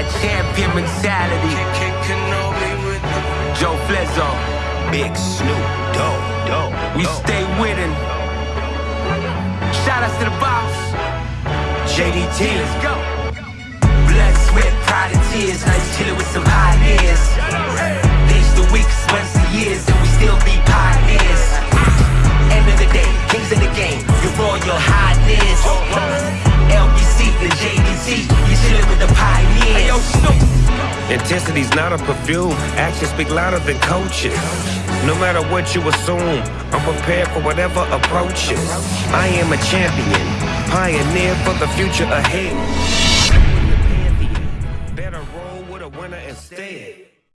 that champion mentality. Joe Flizzo, Big Snoop Dogg, dog. we stay winning. Shout outs to the boss. JDT. Let's go. Blood, sweat, pride, and tears. Now you chillin' with some pioneers. Days the weeks, months, and years, and we still be pioneers. End of the day, kings in the game. Your royal highness. Intensity's not a perfume. Actions speak louder than coaches. No matter what you assume, I'm prepared for whatever approaches. I am a champion, pioneer for the future ahead. Better roll with a winner instead.